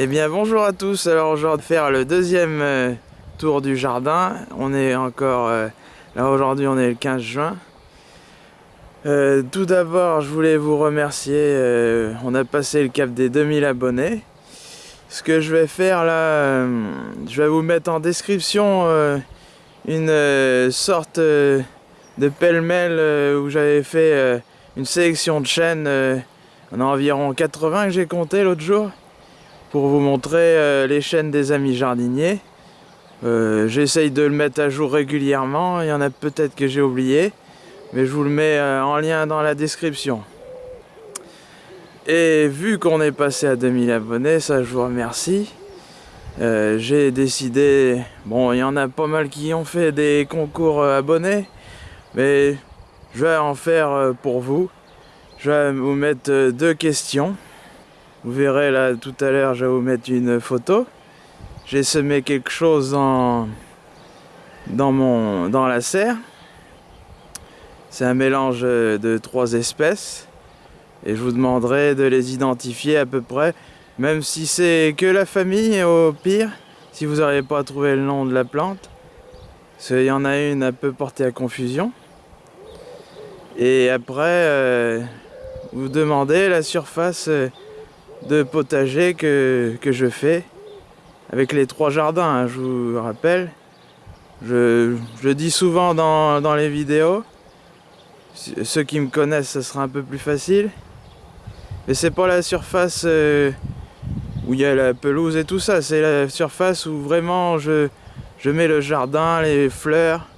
Eh bien bonjour à tous, alors aujourd'hui faire le deuxième euh, tour du jardin. On est encore, euh, là aujourd'hui on est le 15 juin. Euh, tout d'abord je voulais vous remercier, on a passé le cap des 2000 abonnés. Ce que je vais faire là, je vais vous mettre en description une sorte de pêle-mêle où j'avais fait une sélection de chaînes, on a environ 80 que j'ai compté l'autre jour pour vous montrer euh, les chaînes des amis jardiniers. Euh, j'essaye de le mettre à jour régulièrement, il y en a peut-être que j'ai oublié, mais je vous le mets euh, en lien dans la description. Et vu qu'on est passé à 2000 abonnés, ça je vous remercie. j'ai décidé, bon il y en a pas mal qui ont fait des concours abonnés, mais je vais en faire pour vous. Je vais vous mettre deux questions. Vous verrez là tout à l'heure, je vais vous mettre une photo. J'ai semé quelque chose dans, dans, mon, dans la serre. C'est un mélange de trois espèces. Et je vous demanderai de les identifier à peu près. Même si c'est que la famille, au pire, si vous n'arrivez pas à trouver le nom de la plante. Parce qu'il y en a une un peu portée à confusion. Et après, euh, vous demandez la surface euh, de potager que, je fais avec les trois jardins, hein, je vous rappelle. Je, je dis souvent dans, les vidéos, ceux qui me connaissent, ce sera un peu plus facile. Mais c'est pas la surface euh, où il y a la pelouse et tout ça, c'est la surface où vraiment je, mets le jardin, les fleurs.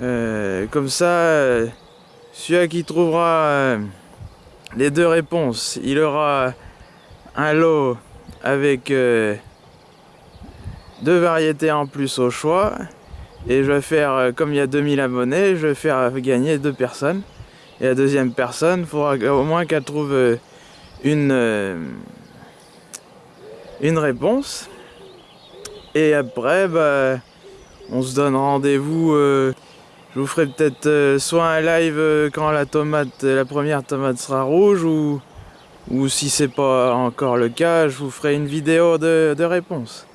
Euh, comme ça, euh, celui qui trouvera les deux réponses. Il aura un lot avec euh, deux variétés en plus au choix. Et je vais faire, euh, comme il y a 2000 abonnés, je vais faire gagner deux personnes. Et la deuxième personne, il faudra au moins qu'elle trouve euh, une, réponse. Et après, bah, on se donne rendez-vous je vous ferai peut-être euh, soit un live euh, quand la tomate, la première tomate sera rouge ou, ou si c'est pas encore le cas, je vous ferai une vidéo de, de réponse.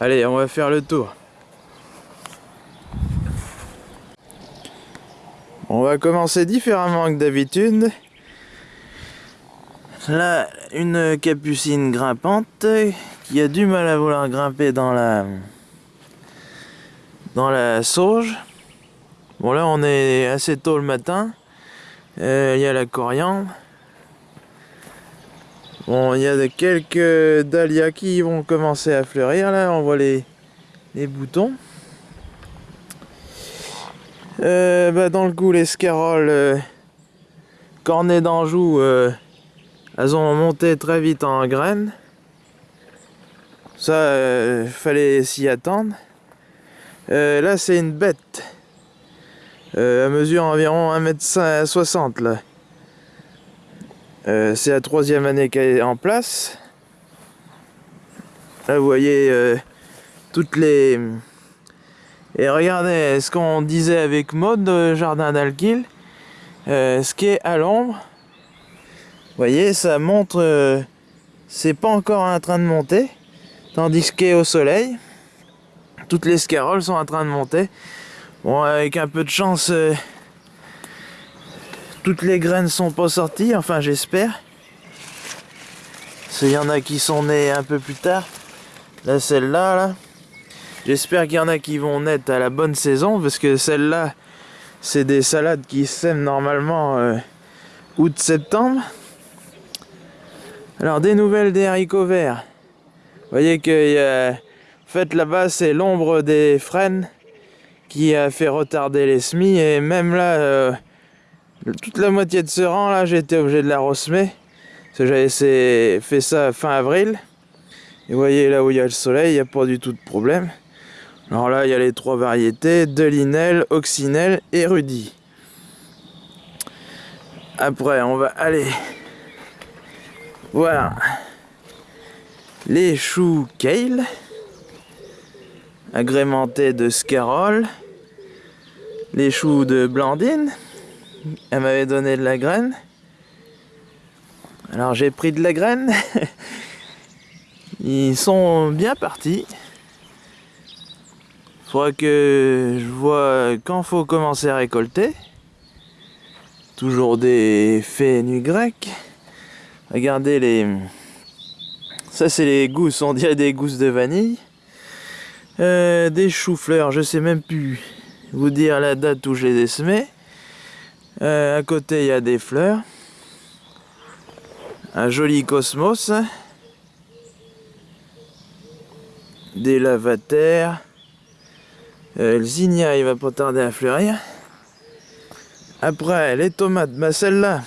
Allez, on va faire le tour. On va commencer différemment que d'habitude. Là, une capucine grimpante qui a du mal à vouloir grimper dans la dans la sauge. Bon là on est assez tôt le matin. Euh, il y a la coriandre. Bon, il y a quelques dahlias qui vont commencer à fleurir là, on voit les, les boutons. Euh, bah, dans le coup, les scaroles euh, cornets d'Anjou, elles ont monté très vite en graines. Ça, fallait s'y attendre. là, c'est une bête. Euh, mesure environ 1m60 là. Euh, c'est la troisième année qu'elle est en place. Là vous voyez euh, toutes les... Et regardez ce qu'on disait avec mode Jardin d'Alquil. ce qui est à l'ombre. Vous voyez ça montre... c'est pas encore en train de monter. Tandis qu'au soleil, toutes les scaroles sont en train de monter. Bon, avec un peu de chance, euh, toutes les graines sont pas sorties, enfin j'espère. Il y en a qui sont nées un peu plus tard. Là, celle-là, là. J'espère qu'il y en a qui vont naître à la bonne saison, parce que celle-là, c'est des salades qui sèment normalement euh, août-septembre. Alors, des nouvelles des haricots verts. Vous voyez que, a... en fait, là-bas, c'est l'ombre des frênes qui a fait retarder les semis et même là euh, toute la moitié de ce rang là j'ai été obligé de la ressemer parce que j'avais fait ça fin avril. Et vous voyez là où il y a le soleil il n'y a pas du tout de problème. Alors là il y a les trois variétés Delinel, Oxynel et Rudy. Après on va aller voir les choux kale agrémentés de scarole, les choux de Blandine, elle m'avait donné de la graine. Alors j'ai pris de la graine, Ils sont bien partis. Faudra que je vois quand faut commencer à récolter. Toujours des nu grecs. Regardez les... Ça c'est les gousses, on dirait des gousses de vanille. Euh, des choux-fleurs, je sais même plus vous dire la date où je les ai semés. Euh, à côté il y a des fleurs. Un joli cosmos. Des lavataires. Euh, le zinnia il va pas tarder à fleurir. Après les tomates, bah celle-là.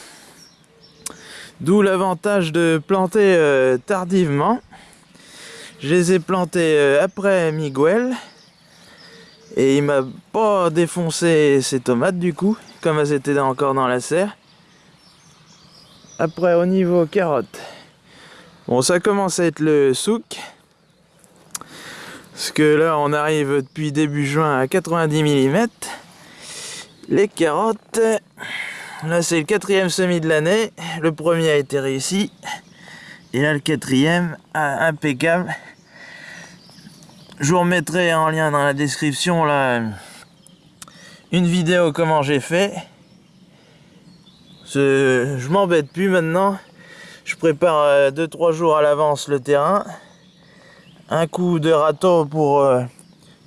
D'où l'avantage de planter euh, tardivement. Je les ai plantées après Miguel. Et il m'a pas défoncé ces tomates du coup, comme elles étaient encore dans la serre. Après au niveau carottes. Bon ça commence à être le souk. Parce que là on arrive depuis début juin à 90 mm. Les carottes, là c'est le quatrième semis de l'année. Le premier a été réussi. Et là le quatrième, ah, impeccable. Je vous remettrai en lien dans la description une vidéo comment j'ai fait. Je m'embête plus maintenant. Je prépare 2-3 euh, jours à l'avance le terrain. Un coup de râteau pour euh,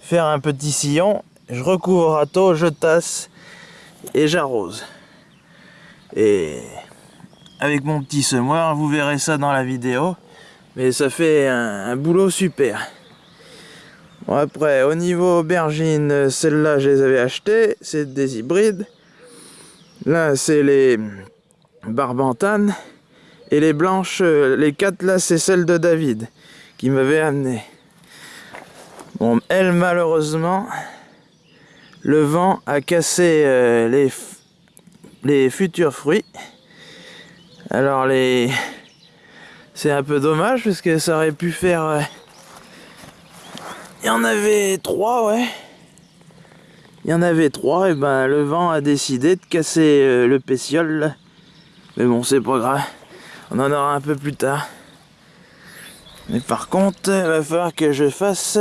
faire un petit sillon. Je recouvre râteau, je tasse et j'arrose. Et avec mon petit semoir, vous verrez ça dans la vidéo. Mais ça fait un, boulot super. Bon après, au niveau aubergines, celles-là je les avais achetées, c'est des hybrides. Là c'est les barbantanes. Et les blanches, les quatre là c'est celles de David qui m'avait amené. Bon, elle malheureusement, le vent a cassé euh, les, futurs fruits. Alors. C'est un peu dommage parce que ça aurait pu faire... Euh, il y en avait trois, ouais. Il y en avait trois, et ben le vent a décidé de casser euh, le pétiole. Mais bon, c'est pas grave. On en aura un peu plus tard. Mais par contre, il va falloir que je fasse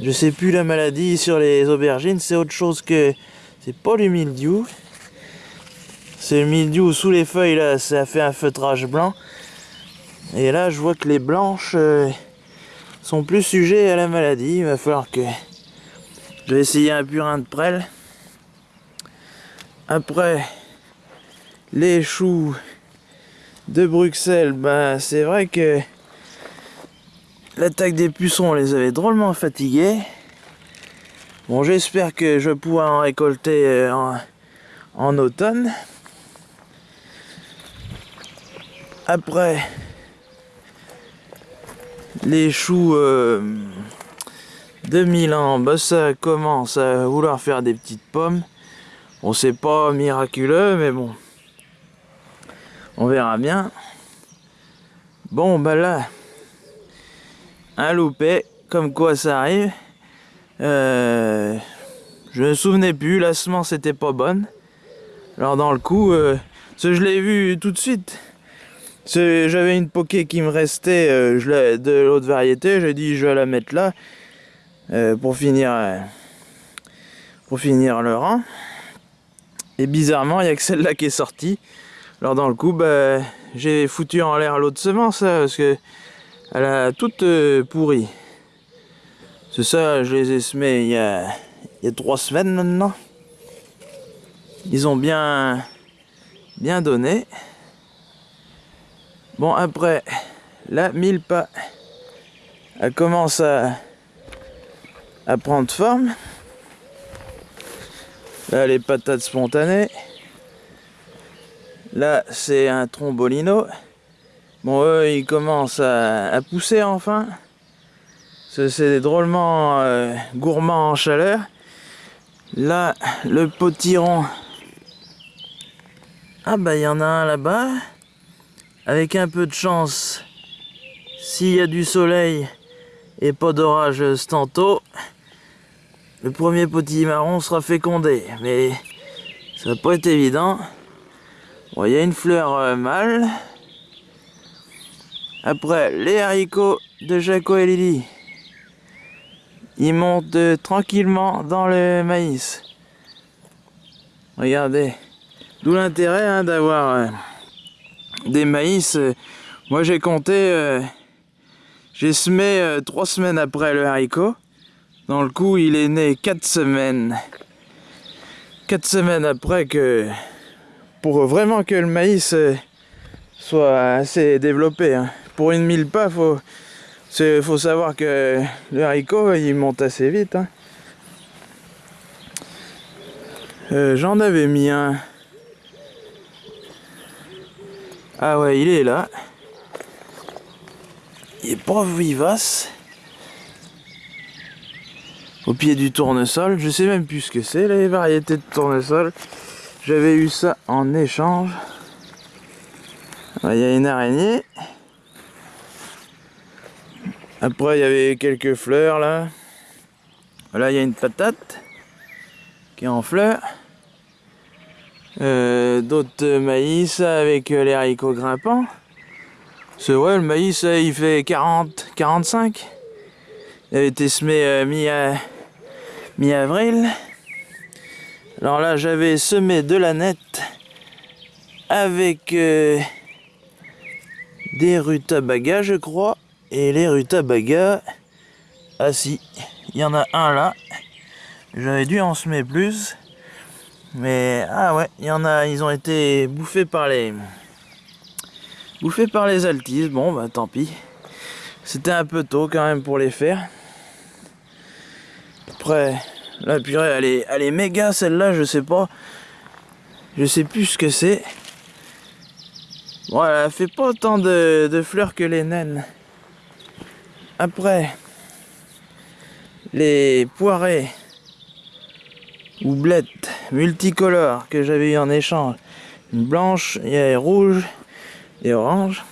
je sais plus la maladie sur les aubergines, c'est autre chose que... C'est pas le. C'est le sous les feuilles, là, ça fait un feutrage blanc. Et là, je vois que les blanches euh, sont plus sujets à la maladie. Il va falloir que... Je vais essayer un purin de prêle. Après, les choux de Bruxelles, ben, c'est vrai que L'attaque des pucerons les avait drôlement fatigués. Bon, j'espère que je pourrai en récolter euh, en, automne. Après, les choux euh, de Milan, bah, ça commence à vouloir faire des petites pommes. Bon, c'est pas miraculeux, mais bon, on verra bien. Bon, bah là, un loupé, comme quoi ça arrive. Euh, je me souvenais plus, la semence était pas bonne. Alors dans le coup, euh, je l'ai vu tout de suite. J'avais une poké qui me restait euh, de l'autre variété, j'ai dit je vais la mettre là pour finir pour finir le rang. Et bizarrement, il n'y a que celle-là qui est sortie. Alors dans le coup, bah, j'ai foutu en l'air l'autre semence parce que elle a toute euh, pourrie. C'est ça, je les ai semés il y a, il y a trois semaines maintenant. Ils ont bien, bien donné. Bon, après, la pas elle commence à, à prendre forme. Là, les patates spontanées. Là, c'est un trombolino. Bon, eux, ils commencent à, pousser enfin. C'est drôlement euh, gourmand en chaleur. Là, le potiron. Ah bah, il y en a un là-bas. Avec un peu de chance, s'il y a du soleil et pas d'orage tantôt, le premier marron sera fécondé. Mais ça va pas être évident. Bon, il y a une fleur euh, mâle. Après, les haricots de Jaco et Lily. Ils montent tranquillement dans le maïs. Regardez. D'où l'intérêt hein, d'avoir euh, des maïs. Euh, moi j'ai compté, j'ai semé trois semaines après le haricot. Dans le coup, il est né quatre semaines. Quatre semaines après que... Pour vraiment que le maïs soit assez développé. Hein. Pour une mille pas, faut faut savoir que le haricot, il monte assez vite. Hein. Euh, j'en avais mis un. Ah ouais, il est là. Il est pas vivace. Au pied du tournesol. Je sais même plus ce que c'est, les variétés de tournesol. J'avais eu ça en échange. Il y a une araignée. Après, il y avait quelques fleurs là. Là, il y a une patate qui est en fleurs. Euh, d'autres maïs avec les haricots grimpants. C'est vrai, le maïs, il fait 40, 45. Il avait été semé euh, mi-avril. Alors là, j'avais semé de la nette avec euh, des rutabagas, je crois. Et les rutabagas, ah si, il y en a un là. J'avais dû en semer plus. Mais, ah ouais, il y en a, ils ont été bouffés par les... Bouffés par les altis, bon bah tant pis. C'était un peu tôt quand même pour les faire. Après, la purée, elle est, elle est méga celle-là, je sais pas. Je sais plus ce que c'est. Bon, elle fait pas autant de fleurs que les naines. Après, les poirées ou blettes multicolores que j'avais eu en échange. Une blanche, il y a rouge et orange.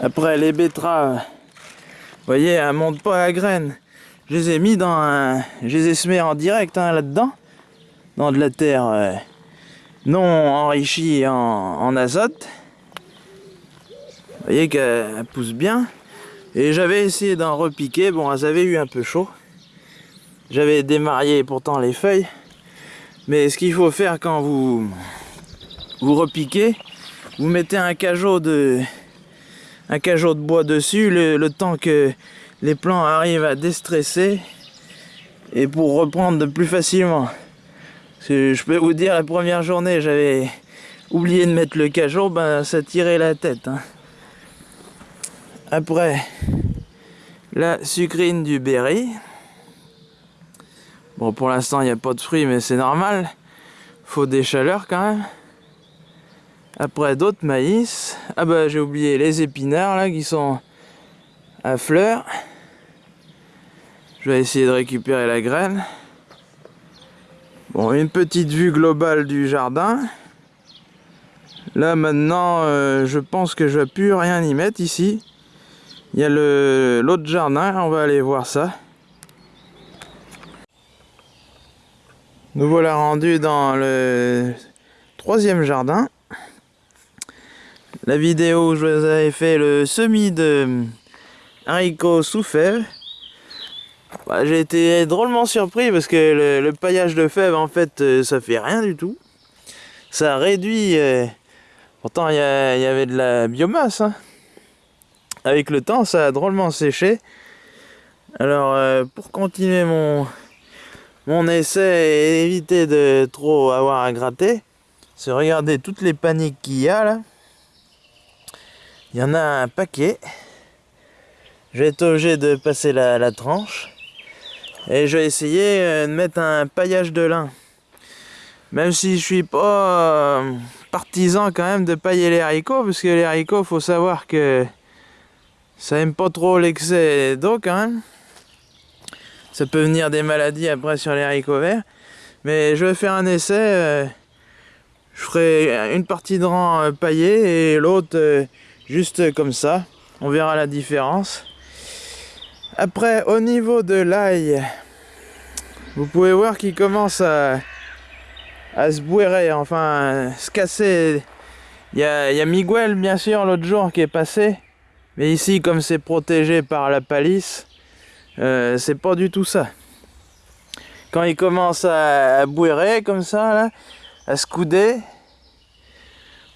Après, les betteraves, vous voyez, elles montent pas à graines. Je les ai mis dans un... Je les ai semées en direct hein, là-dedans. Dans de la terre euh, non enrichie en, en azote. Vous voyez qu'elles poussent bien. Et j'avais essayé d'en repiquer, bon elles avaient eu un peu chaud. J'avais démarié pourtant les feuilles. Mais ce qu'il faut faire quand vous, vous repiquez, vous mettez un cajot de, un de bois dessus, le, temps que les plants arrivent à déstresser et pour reprendre plus facilement. je peux vous dire, la première journée, j'avais oublié de mettre le cajot, ben ça tirait la tête. Hein. Après, la sucrine du berry. Bon, pour l'instant, il n'y a pas de fruits, mais c'est normal. Faut des chaleurs quand même. Après, d'autres maïs. Ah bah, j'ai oublié les épinards, là, qui sont à fleurs. Je vais essayer de récupérer la graine. Bon, une petite vue globale du jardin. Là, maintenant, euh, je pense que je vais plus rien y mettre ici. Il y a l'autre jardin, on va aller voir ça. Nous voilà rendus dans le troisième jardin. La vidéo où je vous avais fait le semis de haricots sous fèves. Bah, j'ai été drôlement surpris parce que le, paillage de fèves en fait euh, ça fait rien du tout. Ça réduit, euh, pourtant il y, avait de la biomasse. Hein avec le temps, ça a drôlement séché. Alors, euh, pour continuer mon, mon essai et éviter de trop avoir à gratter, c'est regarder toutes les paniques qu'il y a là. Il y en a un paquet. Je vais être obligé de passer la, tranche. Et je vais essayer euh, de mettre un paillage de lin. Même si je suis pas euh, partisan quand même de pailler les haricots, parce que les haricots, faut savoir que ça aime pas trop l'excès d'eau quand même. Ça peut venir des maladies après sur les haricots verts. Mais je vais faire un essai. Euh, je ferai une partie de rang euh, paillé et l'autre euh, juste comme ça. On verra la différence. Après, au niveau de l'ail, vous pouvez voir qu'il commence à, se bouérer, enfin se casser. Il y a, il y a Miguel bien sûr l'autre jour qui est passé Mais ici, comme c'est protégé par la palisse, euh, c'est pas du tout ça. Quand il commence à, à comme ça, là, à se couder,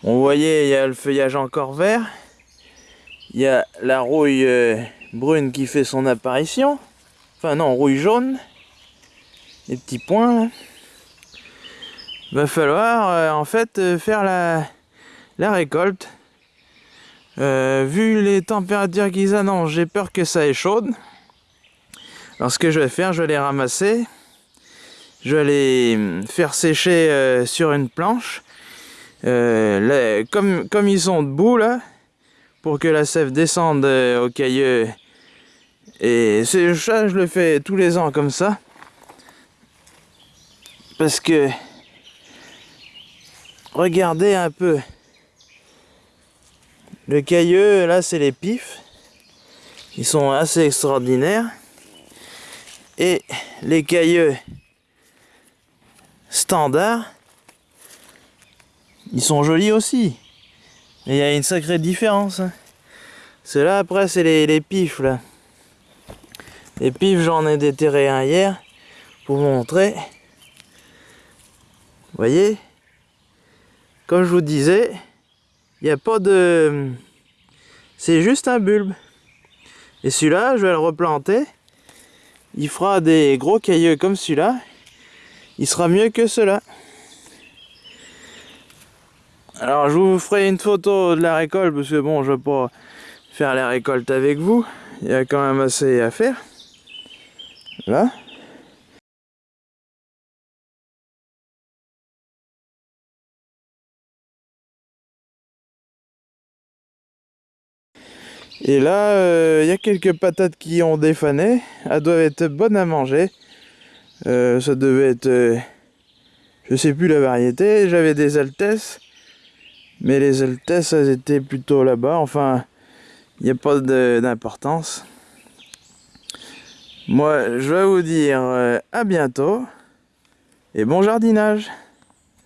on voyait, il y a le feuillage encore vert. Il y a la rouille euh, brune qui fait son apparition. Enfin non, rouille jaune. Les petits points là. Va falloir euh, en fait faire la, la récolte. vu les températures qu'ils annoncent, j'ai peur que ça échaude. Alors ce que je vais faire, je vais les ramasser. Je vais les hum, faire sécher sur une planche. comme, comme ils sont debout là, pour que la sève descende au cailleux. Et ça, je le fais tous les ans comme ça. Parce que regardez un peu. Le cailleux, là c'est les pifs. Ils sont assez extraordinaires. Et les cailleux standards, ils sont jolis aussi. Il y a une sacrée différence. Hein. Ceux-là, après, c'est les, les, pifs, là. Les pifs, j'en ai déterré un hier pour vous montrer. Vous voyez Comme je vous disais, il n'y a pas de... C'est juste un bulbe. Et celui-là, je vais le replanter. Il fera des gros cailleux comme celui-là. Il sera mieux que ceux-là. Alors je vous ferai une photo de la récolte parce que bon je vais pas faire la récolte avec vous. Il y a quand même assez à faire. Là. Et là, euh, il y a quelques patates qui ont défané. Elles doivent être bonnes à manger. Euh, ça devait être... Euh, je sais plus la variété. J'avais des Altesses. Mais les Altesses, elles étaient plutôt là-bas. Enfin, il n'y a pas d'importance. Moi, je vais vous dire euh, à bientôt et bon jardinage